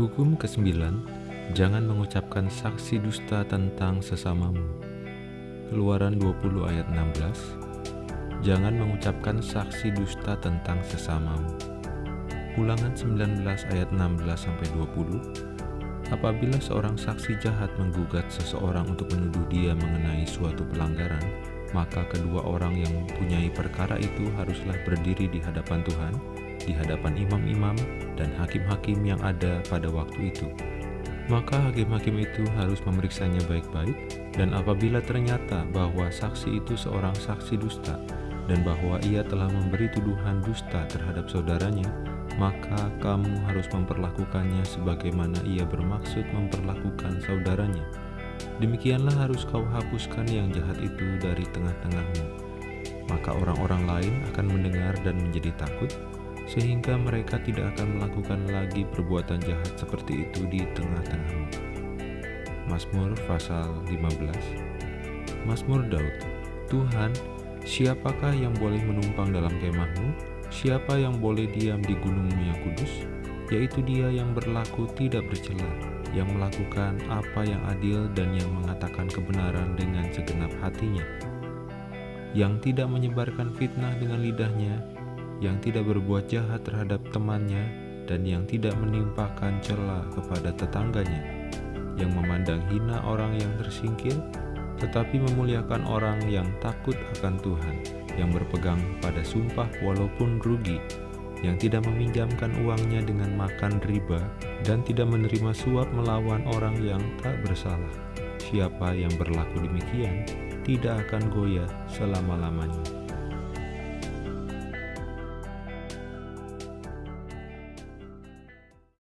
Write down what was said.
Hukum ke-9 Jangan mengucapkan saksi dusta tentang sesamamu. Keluaran 20 ayat 16 Jangan mengucapkan saksi dusta tentang sesamamu. Ulangan 19 ayat 16-20 Apabila seorang saksi jahat menggugat seseorang untuk menuduh dia mengenai suatu pelanggaran, maka kedua orang yang mempunyai perkara itu haruslah berdiri di hadapan Tuhan, di hadapan imam-imam dan hakim-hakim yang ada pada waktu itu. Maka hakim-hakim itu harus memeriksanya baik-baik, dan apabila ternyata bahwa saksi itu seorang saksi dusta, dan bahwa ia telah memberi tuduhan dusta terhadap saudaranya, maka kamu harus memperlakukannya sebagaimana ia bermaksud memperlakukan saudaranya Demikianlah harus kau hapuskan yang jahat itu dari tengah-tengahmu. Maka orang-orang lain akan mendengar dan menjadi takut, sehingga mereka tidak akan melakukan lagi perbuatan jahat seperti itu di tengah-tengahmu. Mazmur pasal 15 Mazmur Daud Tuhan, siapakah yang boleh menumpang dalam kemahmu? Siapa yang boleh diam di gunungmu yang kudus? Yaitu dia yang berlaku tidak bercela, yang melakukan apa yang adil dan yang mengatakan kebenaran dengan segenap hatinya, yang tidak menyebarkan fitnah dengan lidahnya, yang tidak berbuat jahat terhadap temannya, dan yang tidak menimpakan celah kepada tetangganya, yang memandang hina orang yang tersingkir, tetapi memuliakan orang yang takut akan Tuhan, yang berpegang pada sumpah walaupun rugi, yang tidak meminjamkan uangnya dengan makan riba dan tidak menerima suap melawan orang yang tak bersalah. Siapa yang berlaku demikian tidak akan goyah selama-lamanya.